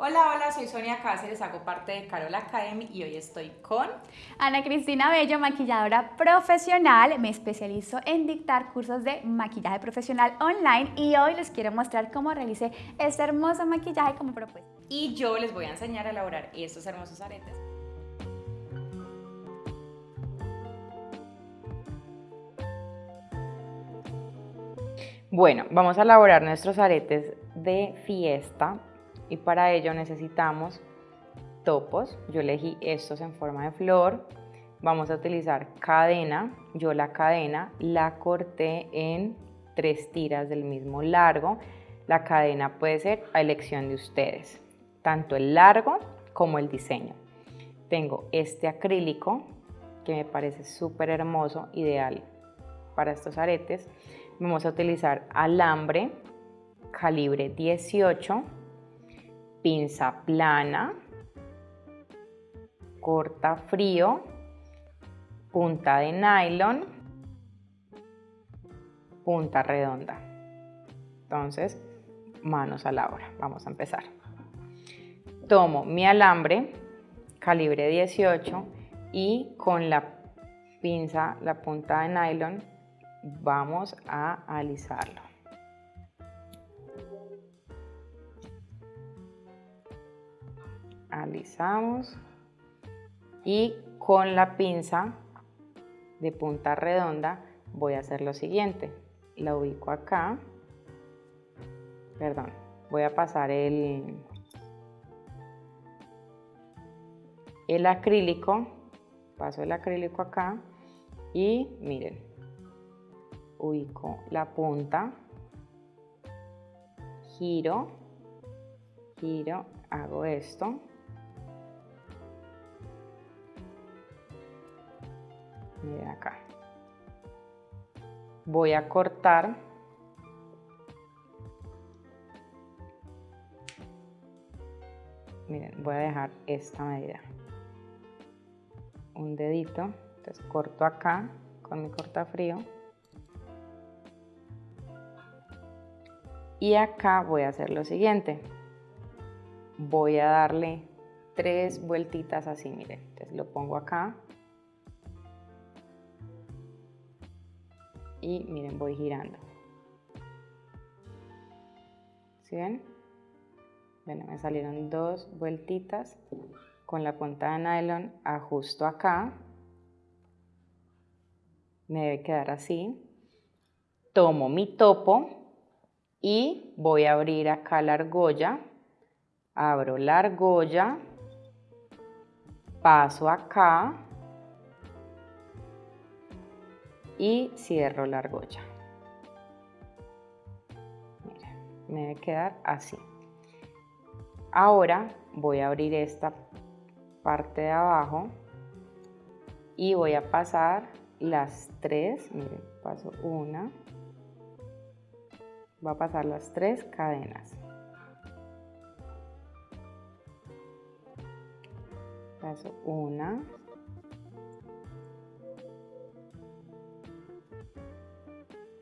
Hola, hola, soy Sonia Cáceres, hago parte de Carol Academy y hoy estoy con Ana Cristina Bello, maquilladora profesional. Me especializo en dictar cursos de maquillaje profesional online y hoy les quiero mostrar cómo realicé este hermoso maquillaje como propuesta. Y yo les voy a enseñar a elaborar estos hermosos aretes. Bueno, vamos a elaborar nuestros aretes de fiesta y para ello necesitamos topos. Yo elegí estos en forma de flor. Vamos a utilizar cadena. Yo la cadena la corté en tres tiras del mismo largo. La cadena puede ser a elección de ustedes, tanto el largo como el diseño. Tengo este acrílico que me parece súper hermoso, ideal para estos aretes. Vamos a utilizar alambre calibre 18 pinza plana, corta frío, punta de nylon, punta redonda. Entonces, manos a la obra. Vamos a empezar. Tomo mi alambre, calibre 18, y con la pinza, la punta de nylon, vamos a alisarlo. Alisamos y con la pinza de punta redonda voy a hacer lo siguiente. La ubico acá. Perdón voy a pasar el el acrílico. Paso el acrílico acá y miren ubico la punta. Giro giro hago esto miren acá. Voy a cortar. Miren voy a dejar esta medida. Un dedito. Entonces corto acá con mi cortafrío. Y acá voy a hacer lo siguiente. Voy a darle tres vueltitas así miren. Entonces lo pongo acá y miren, voy girando. ¿Sí ven? Bueno, me salieron dos vueltitas con la punta de nylon, ajusto acá, me debe quedar así. Tomo mi topo y voy a abrir acá la argolla, abro la argolla, paso acá, y cierro la argolla. me debe quedar así. Ahora voy a abrir esta parte de abajo y voy a pasar las tres, miren, paso una, va a pasar las tres cadenas. Paso una,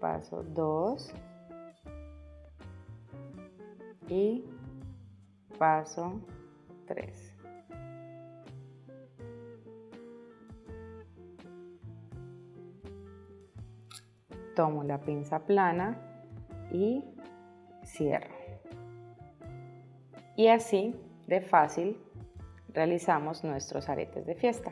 paso 2 y paso 3. Tomo la pinza plana y cierro. Y así de fácil realizamos nuestros aretes de fiesta.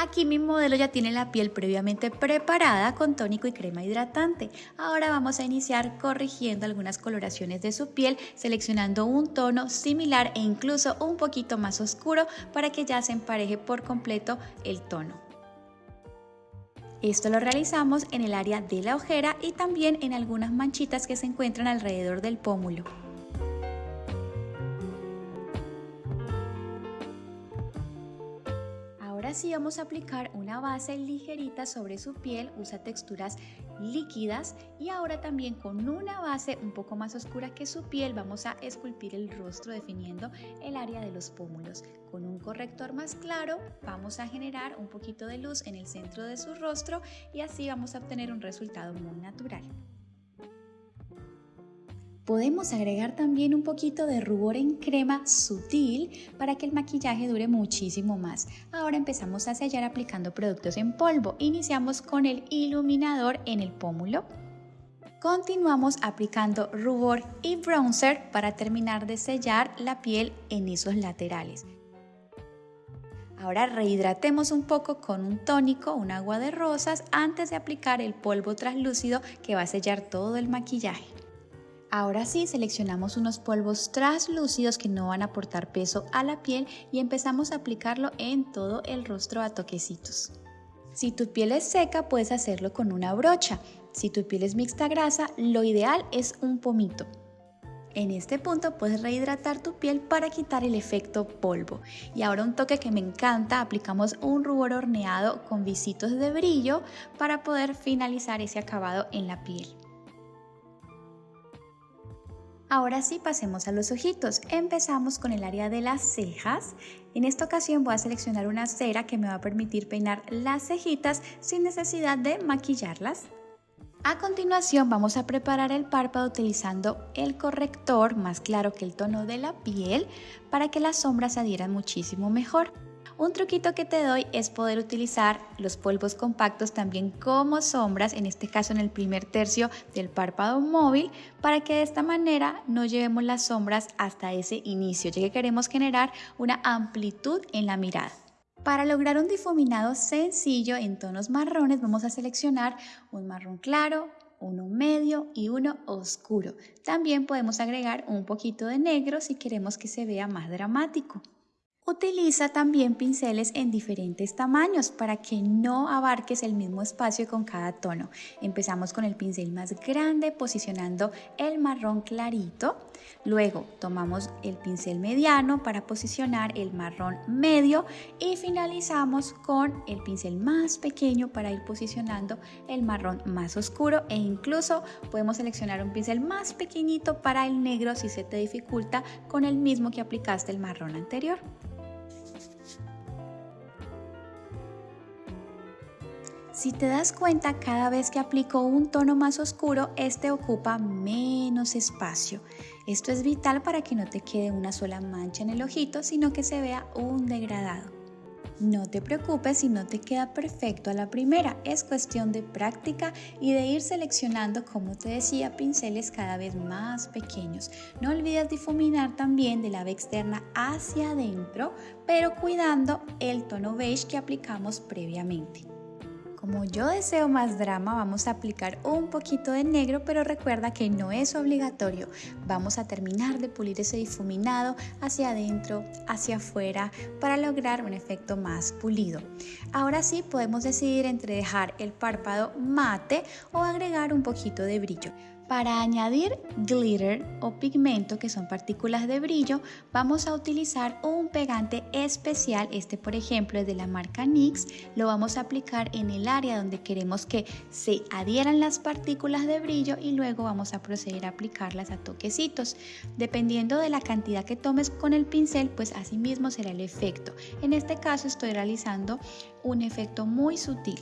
Aquí mi modelo ya tiene la piel previamente preparada con tónico y crema hidratante. Ahora vamos a iniciar corrigiendo algunas coloraciones de su piel, seleccionando un tono similar e incluso un poquito más oscuro para que ya se empareje por completo el tono. Esto lo realizamos en el área de la ojera y también en algunas manchitas que se encuentran alrededor del pómulo. Sí vamos a aplicar una base ligerita sobre su piel, usa texturas líquidas y ahora también con una base un poco más oscura que su piel vamos a esculpir el rostro definiendo el área de los pómulos. Con un corrector más claro vamos a generar un poquito de luz en el centro de su rostro y así vamos a obtener un resultado muy natural. Podemos agregar también un poquito de rubor en crema sutil para que el maquillaje dure muchísimo más. Ahora empezamos a sellar aplicando productos en polvo. Iniciamos con el iluminador en el pómulo. Continuamos aplicando rubor y bronzer para terminar de sellar la piel en esos laterales. Ahora rehidratemos un poco con un tónico, un agua de rosas, antes de aplicar el polvo translúcido que va a sellar todo el maquillaje. Ahora sí, seleccionamos unos polvos translúcidos que no van a aportar peso a la piel y empezamos a aplicarlo en todo el rostro a toquecitos. Si tu piel es seca, puedes hacerlo con una brocha. Si tu piel es mixta grasa, lo ideal es un pomito. En este punto puedes rehidratar tu piel para quitar el efecto polvo. Y ahora un toque que me encanta, aplicamos un rubor horneado con visitos de brillo para poder finalizar ese acabado en la piel. Ahora sí pasemos a los ojitos. Empezamos con el área de las cejas. En esta ocasión voy a seleccionar una cera que me va a permitir peinar las cejitas sin necesidad de maquillarlas. A continuación vamos a preparar el párpado utilizando el corrector más claro que el tono de la piel para que las sombras adhieran muchísimo mejor. Un truquito que te doy es poder utilizar los polvos compactos también como sombras, en este caso en el primer tercio del párpado móvil, para que de esta manera no llevemos las sombras hasta ese inicio, ya que queremos generar una amplitud en la mirada. Para lograr un difuminado sencillo en tonos marrones vamos a seleccionar un marrón claro, uno medio y uno oscuro. También podemos agregar un poquito de negro si queremos que se vea más dramático. Utiliza también pinceles en diferentes tamaños para que no abarques el mismo espacio con cada tono. Empezamos con el pincel más grande posicionando el marrón clarito. Luego tomamos el pincel mediano para posicionar el marrón medio y finalizamos con el pincel más pequeño para ir posicionando el marrón más oscuro e incluso podemos seleccionar un pincel más pequeñito para el negro si se te dificulta con el mismo que aplicaste el marrón anterior. Si te das cuenta, cada vez que aplico un tono más oscuro, este ocupa menos espacio. Esto es vital para que no te quede una sola mancha en el ojito, sino que se vea un degradado. No te preocupes si no te queda perfecto a la primera, es cuestión de práctica y de ir seleccionando, como te decía, pinceles cada vez más pequeños. No olvides difuminar también de la ave externa hacia adentro, pero cuidando el tono beige que aplicamos previamente. Como yo deseo más drama, vamos a aplicar un poquito de negro, pero recuerda que no es obligatorio. Vamos a terminar de pulir ese difuminado hacia adentro, hacia afuera, para lograr un efecto más pulido. Ahora sí podemos decidir entre dejar el párpado mate o agregar un poquito de brillo. Para añadir glitter o pigmento, que son partículas de brillo, vamos a utilizar un pegante especial. Este, por ejemplo, es de la marca NYX. Lo vamos a aplicar en el área donde queremos que se adhieran las partículas de brillo y luego vamos a proceder a aplicarlas a toquecitos. Dependiendo de la cantidad que tomes con el pincel, pues así mismo será el efecto. En este caso estoy realizando un efecto muy sutil.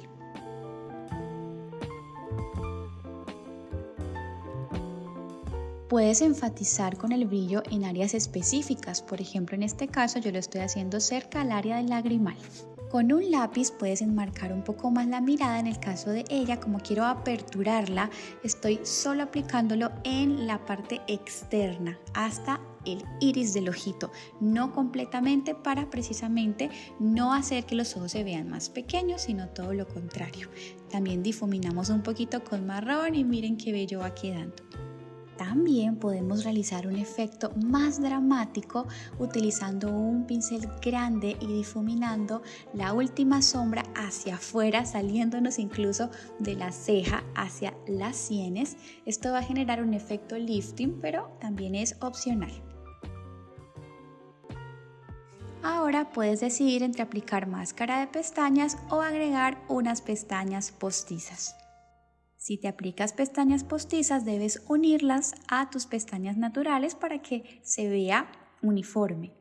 Puedes enfatizar con el brillo en áreas específicas, por ejemplo en este caso yo lo estoy haciendo cerca al área del lagrimal. Con un lápiz puedes enmarcar un poco más la mirada, en el caso de ella, como quiero aperturarla, estoy solo aplicándolo en la parte externa hasta el iris del ojito, no completamente para precisamente no hacer que los ojos se vean más pequeños, sino todo lo contrario. También difuminamos un poquito con marrón y miren qué bello va quedando. También podemos realizar un efecto más dramático utilizando un pincel grande y difuminando la última sombra hacia afuera, saliéndonos incluso de la ceja hacia las sienes. Esto va a generar un efecto lifting, pero también es opcional. Ahora puedes decidir entre aplicar máscara de pestañas o agregar unas pestañas postizas. Si te aplicas pestañas postizas debes unirlas a tus pestañas naturales para que se vea uniforme.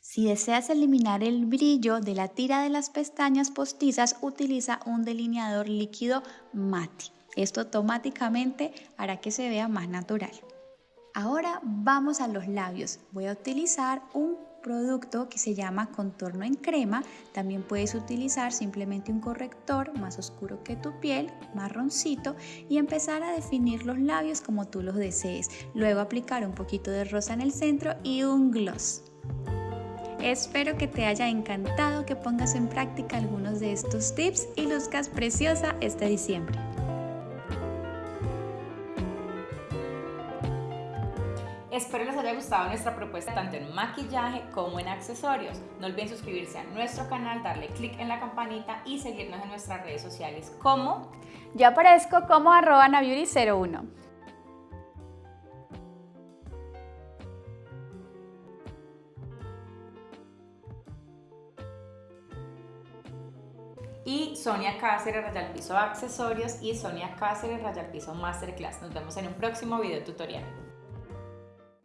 Si deseas eliminar el brillo de la tira de las pestañas postizas, utiliza un delineador líquido mate. Esto automáticamente hará que se vea más natural. Ahora vamos a los labios. Voy a utilizar un producto que se llama contorno en crema. También puedes utilizar simplemente un corrector más oscuro que tu piel, marroncito, y empezar a definir los labios como tú los desees. Luego aplicar un poquito de rosa en el centro y un gloss. Espero que te haya encantado que pongas en práctica algunos de estos tips y luzcas preciosa este diciembre. Espero les haya gustado nuestra propuesta tanto en maquillaje como en accesorios. No olviden suscribirse a nuestro canal, darle click en la campanita y seguirnos en nuestras redes sociales como... Yo aparezco como arroba naviuri01. y Sonia Cáceres Rayal Piso Accesorios y Sonia Cáceres Rayal Piso Masterclass. Nos vemos en un próximo video tutorial.